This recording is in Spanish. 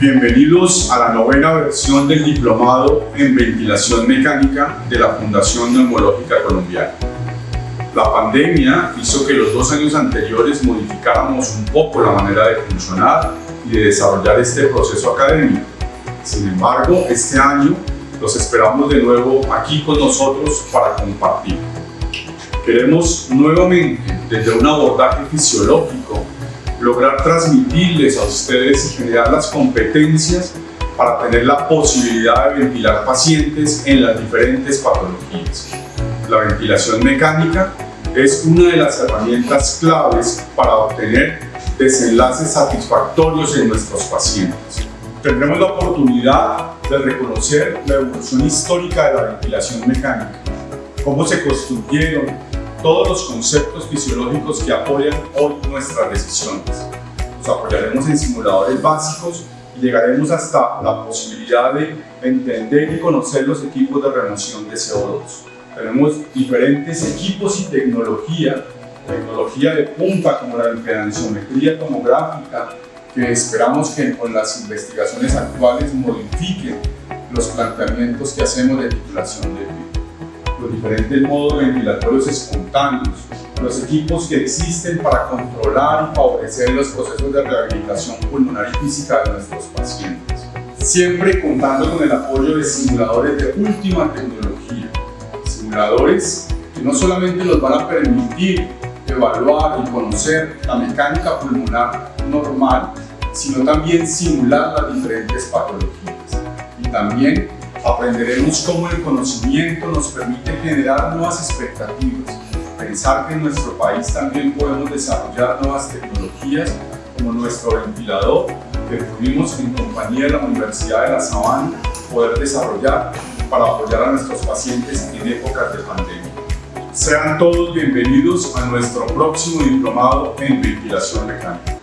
Bienvenidos a la novena versión del Diplomado en Ventilación Mecánica de la Fundación Neumológica Colombiana. La pandemia hizo que los dos años anteriores modificáramos un poco la manera de funcionar y de desarrollar este proceso académico. Sin embargo, este año los esperamos de nuevo aquí con nosotros para compartir. Queremos nuevamente, desde un abordaje fisiológico, lograr transmitirles a ustedes y generar las competencias para tener la posibilidad de ventilar pacientes en las diferentes patologías. La ventilación mecánica es una de las herramientas claves para obtener desenlaces satisfactorios en nuestros pacientes. Tendremos la oportunidad de reconocer la evolución histórica de la ventilación mecánica, cómo se construyeron, todos los conceptos fisiológicos que apoyan hoy nuestras decisiones. Nos apoyaremos en simuladores básicos y llegaremos hasta la posibilidad de entender y conocer los equipos de remoción de CO2. Tenemos diferentes equipos y tecnología, tecnología de punta como la impedanciometría tomográfica, que esperamos que con las investigaciones actuales modifiquen los planteamientos que hacemos de titulación de vida los diferentes modos ventilatorios espontáneos, los equipos que existen para controlar y favorecer los procesos de rehabilitación pulmonar y física de nuestros pacientes. Siempre contando con el apoyo de simuladores de última tecnología. Simuladores que no solamente nos van a permitir evaluar y conocer la mecánica pulmonar normal, sino también simular las diferentes patologías. Y también Aprenderemos cómo el conocimiento nos permite generar nuevas expectativas, pensar que en nuestro país también podemos desarrollar nuevas tecnologías como nuestro ventilador que tuvimos en compañía de la Universidad de La Sabana poder desarrollar para apoyar a nuestros pacientes en épocas de pandemia. Sean todos bienvenidos a nuestro próximo diplomado en ventilación mecánica.